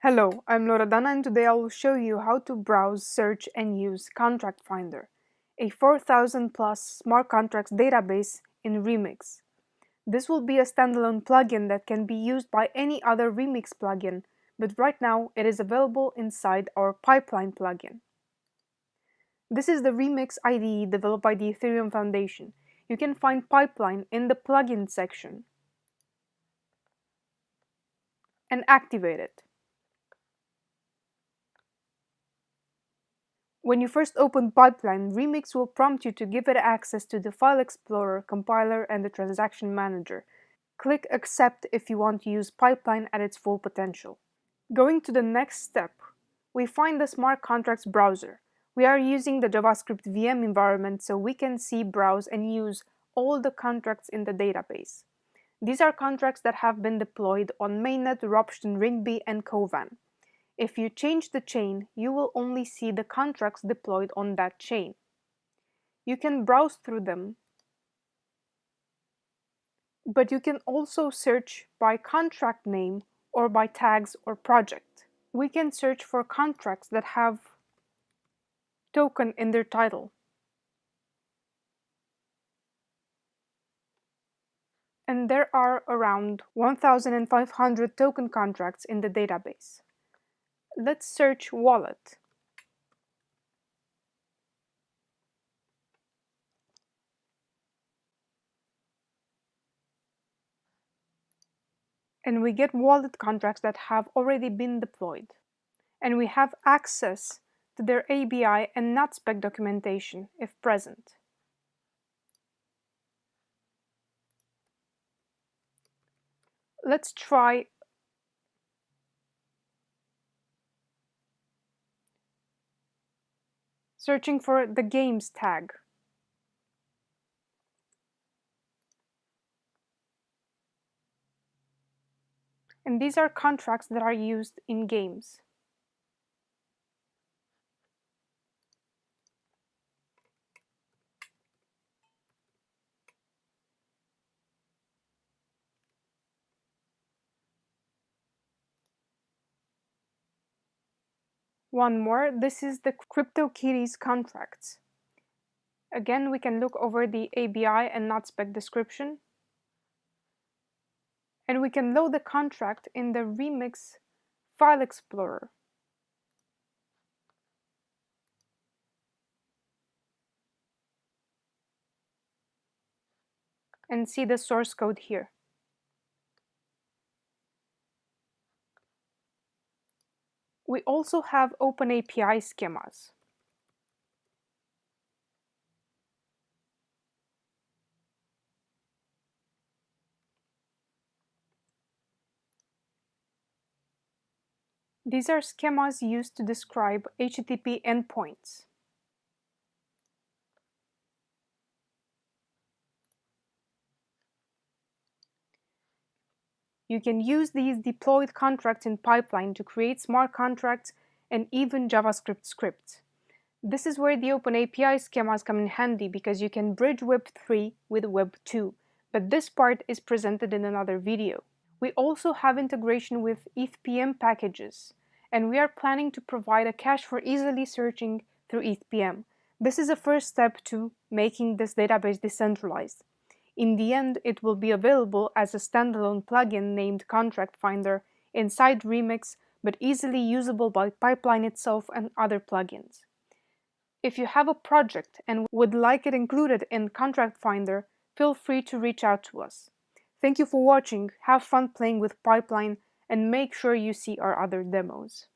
Hello, I'm Loredana and today I will show you how to browse, search and use Contract Finder, a 4000 plus smart contracts database in Remix. This will be a standalone plugin that can be used by any other Remix plugin, but right now it is available inside our Pipeline plugin. This is the Remix IDE developed by the Ethereum Foundation. You can find Pipeline in the plugin section and activate it. When you first open Pipeline, Remix will prompt you to give it access to the File Explorer, compiler, and the Transaction Manager. Click Accept if you want to use Pipeline at its full potential. Going to the next step, we find the Smart Contracts browser. We are using the JavaScript VM environment so we can see, browse, and use all the contracts in the database. These are contracts that have been deployed on mainnet, Ropsten, Rinkeby, and Kovan. If you change the chain, you will only see the contracts deployed on that chain. You can browse through them, but you can also search by contract name or by tags or project. We can search for contracts that have token in their title. And there are around 1,500 token contracts in the database. Let's search wallet. And we get wallet contracts that have already been deployed. And we have access to their ABI and NatSpec documentation if present. Let's try searching for the games tag. And these are contracts that are used in games. One more, this is the CryptoKitties contracts. Again, we can look over the ABI and NatSpec description. And we can load the contract in the Remix File Explorer. And see the source code here. We also have OpenAPI schemas. These are schemas used to describe HTTP endpoints. You can use these deployed contracts in pipeline to create smart contracts and even JavaScript scripts. This is where the OpenAPI schemas come in handy because you can bridge Web 3 with Web 2, but this part is presented in another video. We also have integration with ETHPM packages, and we are planning to provide a cache for easily searching through ETHPM. This is a first step to making this database decentralized. In the end, it will be available as a standalone plugin named Contract Finder inside Remix, but easily usable by Pipeline itself and other plugins. If you have a project and would like it included in Contract Finder, feel free to reach out to us. Thank you for watching, have fun playing with Pipeline, and make sure you see our other demos.